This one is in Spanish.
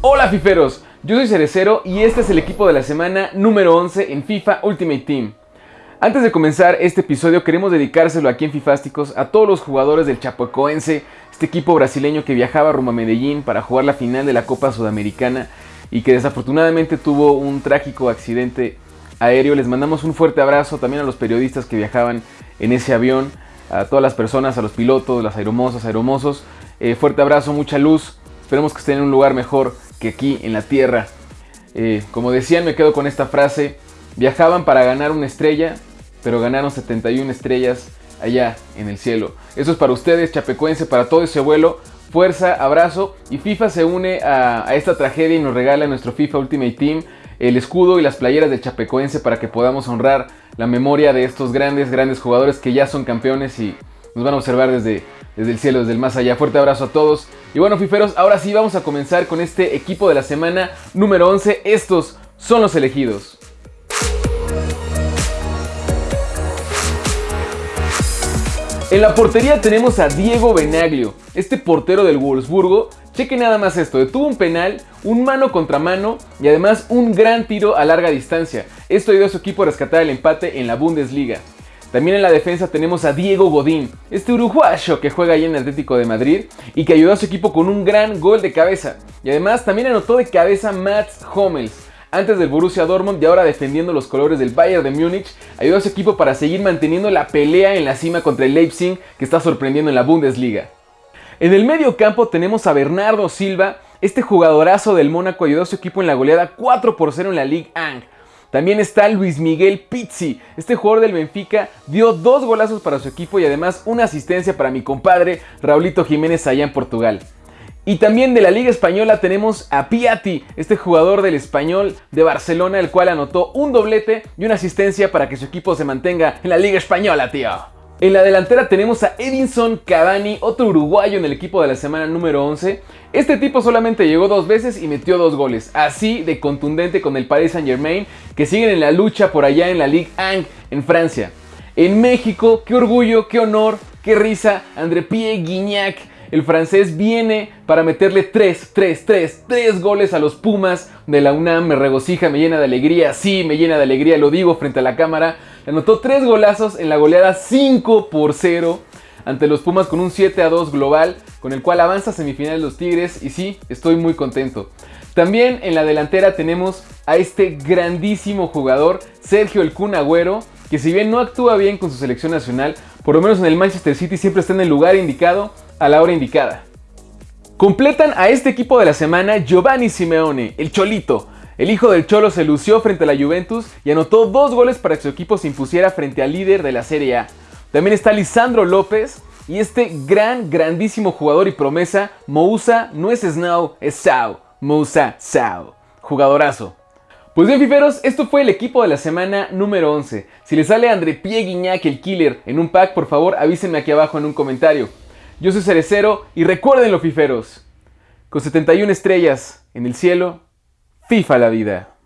Hola fiferos, yo soy Cerecero y este es el equipo de la semana número 11 en FIFA Ultimate Team. Antes de comenzar este episodio queremos dedicárselo aquí en Fifásticos a todos los jugadores del Chapecoense, este equipo brasileño que viajaba rumbo a Medellín para jugar la final de la Copa Sudamericana y que desafortunadamente tuvo un trágico accidente aéreo. Les mandamos un fuerte abrazo también a los periodistas que viajaban en ese avión, a todas las personas, a los pilotos, las aeromosas, aeromosos. Eh, fuerte abrazo, mucha luz. Esperemos que estén en un lugar mejor que aquí en la Tierra. Eh, como decían, me quedo con esta frase. Viajaban para ganar una estrella, pero ganaron 71 estrellas allá en el cielo. Eso es para ustedes, Chapecuense, para todo ese vuelo. Fuerza, abrazo. Y FIFA se une a, esta tragedia y nos regala nuestro FIFA Ultimate Team el escudo y las playeras de Chapecoense para que podamos honrar la memoria de estos grandes, grandes jugadores que ya son campeones y nos van a observar desde, desde el cielo, desde el más allá. Fuerte abrazo a todos. Y bueno, fiferos, ahora sí vamos a comenzar con este equipo de la semana número 11. Estos son los elegidos. En la portería tenemos a Diego Benaglio, este portero del Wolfsburgo. Cheque nada más esto, detuvo un penal, un mano contra mano y además un gran tiro a larga distancia. Esto ayudó a su equipo a rescatar el empate en la Bundesliga. También en la defensa tenemos a Diego Godín, este uruguayo que juega ahí en el Atlético de Madrid y que ayudó a su equipo con un gran gol de cabeza. Y además también anotó de cabeza Mats Hummels antes del Borussia Dortmund y ahora defendiendo los colores del Bayern de Múnich, ayudó a su equipo para seguir manteniendo la pelea en la cima contra el Leipzig que está sorprendiendo en la Bundesliga. En el medio campo tenemos a Bernardo Silva, este jugadorazo del Mónaco ayudó a su equipo en la goleada 4 por 0 en la Ligue 1. También está Luis Miguel Pizzi, este jugador del Benfica dio dos golazos para su equipo y además una asistencia para mi compadre Raulito Jiménez allá en Portugal. Y también de la Liga Española tenemos a Piatti, este jugador del Español de Barcelona, el cual anotó un doblete y una asistencia para que su equipo se mantenga en la Liga Española, tío. En la delantera tenemos a Edinson Cavani, otro uruguayo en el equipo de la semana número 11. Este tipo solamente llegó dos veces y metió dos goles, así de contundente con el Paris Saint Germain, que siguen en la lucha por allá en la Ligue 1 en Francia. En México, qué orgullo, qué honor, qué risa, André Pierre Guignac el francés viene para meterle 3, 3, 3, 3 goles a los Pumas de la UNAM. Me regocija, me llena de alegría. Sí, me llena de alegría, lo digo frente a la cámara. Anotó 3 golazos en la goleada 5 por 0 ante los Pumas con un 7 a 2 global, con el cual avanza semifinales los Tigres. Y sí, estoy muy contento. También en la delantera tenemos a este grandísimo jugador, Sergio El Kun Agüero, que si bien no actúa bien con su selección nacional, por lo menos en el Manchester City siempre está en el lugar indicado a la hora indicada. Completan a este equipo de la semana Giovanni Simeone, el Cholito. El hijo del Cholo se lució frente a la Juventus y anotó dos goles para que su equipo se impusiera frente al líder de la Serie A. También está Lisandro López y este gran, grandísimo jugador y promesa, Moussa, no es Snow, es Sao. Moussa Sao. Jugadorazo. Pues bien, fiferos, esto fue el equipo de la semana número 11. Si les sale André Pie Guiñac, el killer, en un pack, por favor avísenme aquí abajo en un comentario. Yo soy Cerecero y recuerden los fiferos, con 71 estrellas en el cielo, FIFA la vida.